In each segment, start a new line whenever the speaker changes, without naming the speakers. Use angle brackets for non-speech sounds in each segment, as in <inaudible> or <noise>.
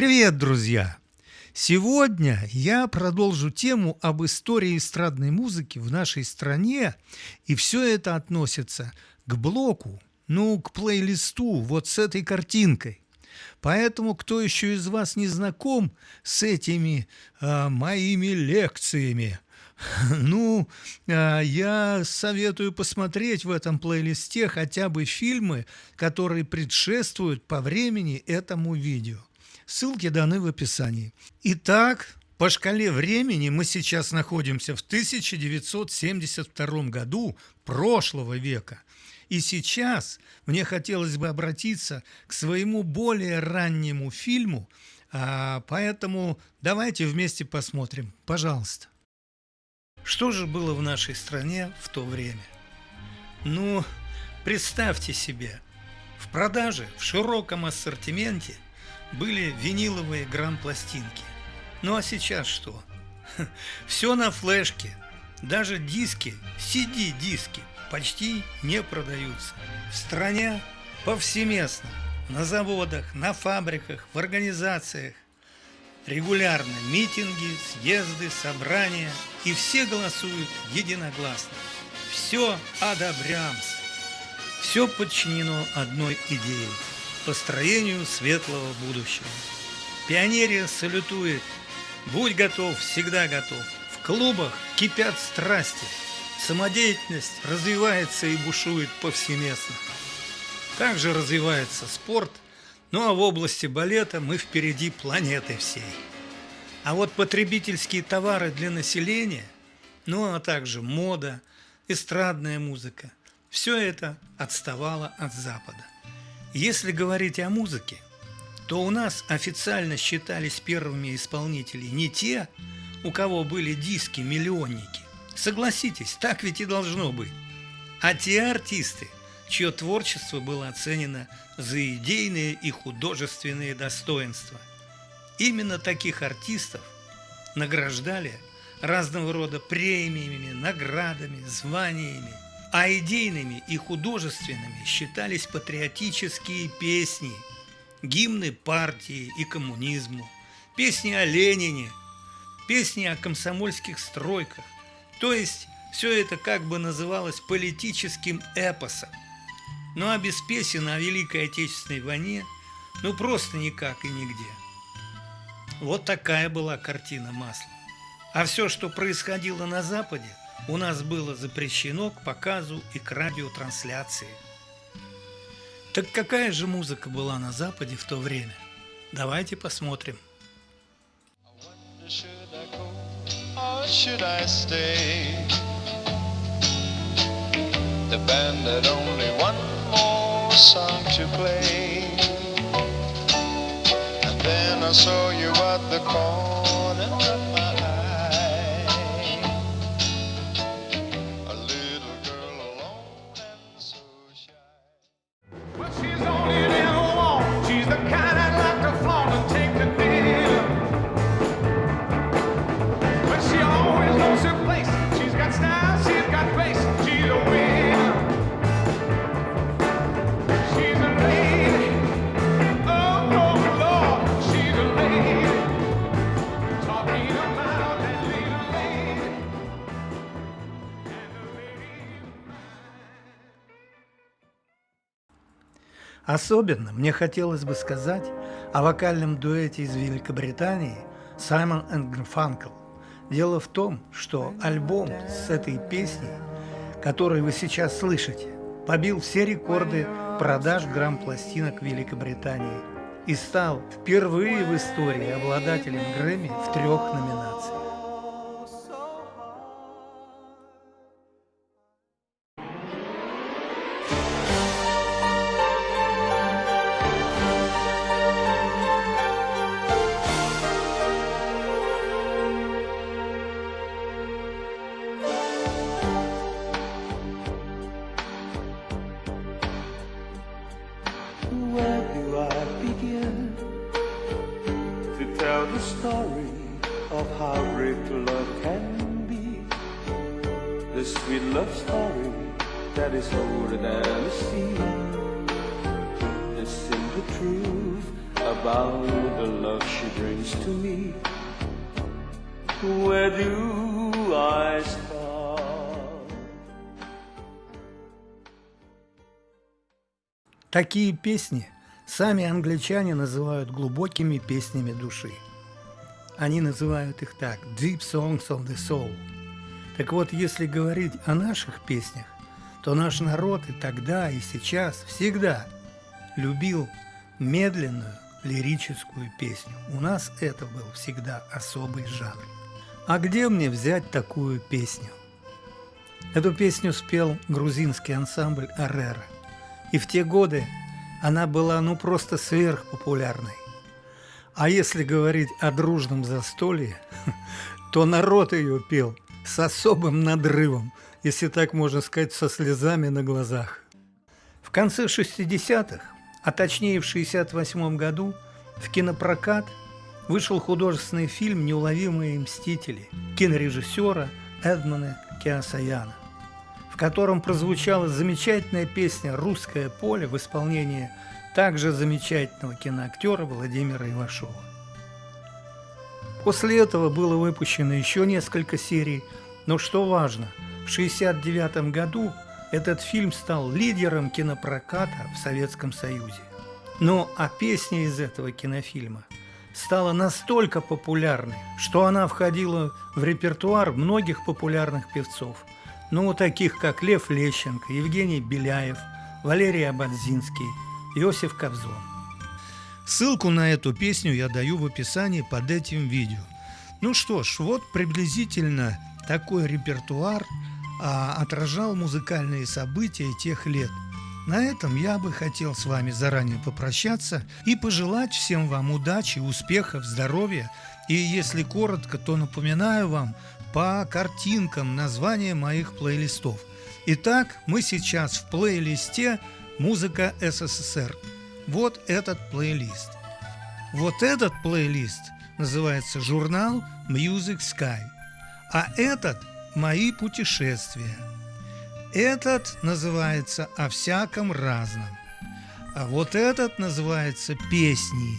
Привет, друзья! Сегодня я продолжу тему об истории эстрадной музыки в нашей стране, и все это относится к блоку, ну, к плейлисту, вот с этой картинкой. Поэтому, кто еще из вас не знаком с этими а, моими лекциями, <laughs> ну, а, я советую посмотреть в этом плейлисте хотя бы фильмы, которые предшествуют по времени этому видео. Ссылки даны в описании. Итак, по шкале времени мы сейчас находимся в 1972 году прошлого века. И сейчас мне хотелось бы обратиться к своему более раннему фильму, а, поэтому давайте вместе посмотрим. Пожалуйста. Что же было в нашей стране в то время? Ну, представьте себе, в продаже в широком ассортименте – были виниловые грамм-пластинки. Ну а сейчас что? Все на флешке. Даже диски, CD-диски почти не продаются. В стране повсеместно, на заводах, на фабриках, в организациях. Регулярно митинги, съезды, собрания, и все голосуют единогласно. Все одобрямс. Все подчинено одной идее – построению светлого будущего. Пионерия салютует. Будь готов, всегда готов. В клубах кипят страсти. Самодеятельность развивается и бушует повсеместно. Также развивается спорт, ну а в области балета мы впереди планеты всей. А вот потребительские товары для населения, ну а также мода, эстрадная музыка, все это отставало от Запада. Если говорить о музыке, то у нас официально считались первыми исполнители не те, у кого были диски-миллионники. Согласитесь, так ведь и должно быть. А те артисты, чье творчество было оценено за идейные и художественные достоинства. Именно таких артистов награждали разного рода премиями, наградами, званиями – а идейными и художественными считались патриотические песни, гимны партии и коммунизму, песни о Ленине, песни о комсомольских стройках. То есть все это как бы называлось политическим эпосом. Ну а без песен о Великой Отечественной войне ну просто никак и нигде. Вот такая была картина масла. А все, что происходило на Западе, у нас было запрещено к показу и к радиотрансляции. Так какая же музыка была на Западе в то время? Давайте посмотрим. I saw you at the corner Особенно мне хотелось бы сказать о вокальном дуэте из Великобритании Саймон и Гарфанкл. Дело в том, что альбом с этой песней, которую вы сейчас слышите, побил все рекорды продаж грамм-пластинок Великобритании и стал впервые в истории обладателем Грэмми в трех номинациях.
a sweet love story that is older than the sea. The simple truth about the love she brings to me. Where do I start?
Такие песни сами англичане называют глубокими песнями души. Они называют их так «Deep Songs of the Soul» Так вот, если говорить о наших песнях, то наш народ и тогда, и сейчас всегда любил медленную лирическую песню. У нас это был всегда особый жанр. А где мне взять такую песню? Эту песню спел грузинский ансамбль «Арера». И в те годы она была ну просто сверхпопулярной. А если говорить о дружном застолье, <laughs> то народ ее пел с особым надрывом, если так можно сказать, со слезами на глазах. В конце 60-х, а точнее в 68 году, в кинопрокат вышел художественный фильм «Неуловимые мстители» кинорежиссера Эдмона Киасаяна, в котором прозвучала замечательная песня «Русское поле» в исполнении также замечательного киноактера Владимира Ивашова. После этого было выпущено еще несколько серий, но что важно, в 1969 году этот фильм стал лидером кинопроката в Советском Союзе. Но а песня из этого кинофильма стала настолько популярной, что она входила в репертуар многих популярных певцов, ну, таких как Лев Лещенко, Евгений Беляев, Валерий Абадзинский, Иосиф Кобзон. Ссылку на эту песню я даю в описании под этим видео. Ну что ж, вот приблизительно такой репертуар а, отражал музыкальные события тех лет. На этом я бы хотел с вами заранее попрощаться и пожелать всем вам удачи, успехов, здоровья. И если коротко, то напоминаю вам по картинкам названия моих плейлистов. Итак, мы сейчас в плейлисте «Музыка СССР». Вот этот плейлист. Вот этот плейлист называется журнал Music Sky, а этот «Мои путешествия». Этот называется «О всяком разном», а вот этот называется «Песни».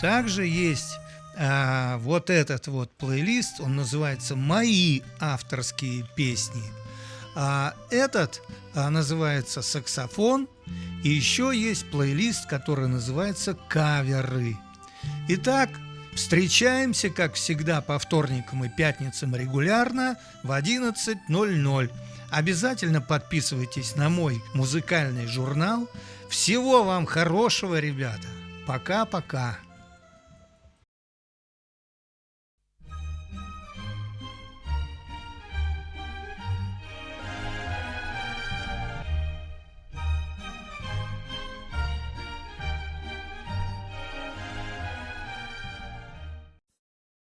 Также есть а, вот этот вот плейлист, он называется «Мои авторские песни». А этот а, называется «Саксофон», и еще есть плейлист, который называется «Каверы». Итак, встречаемся, как всегда, по вторникам и пятницам регулярно в 11.00. Обязательно подписывайтесь на мой музыкальный журнал. Всего вам хорошего, ребята. Пока-пока.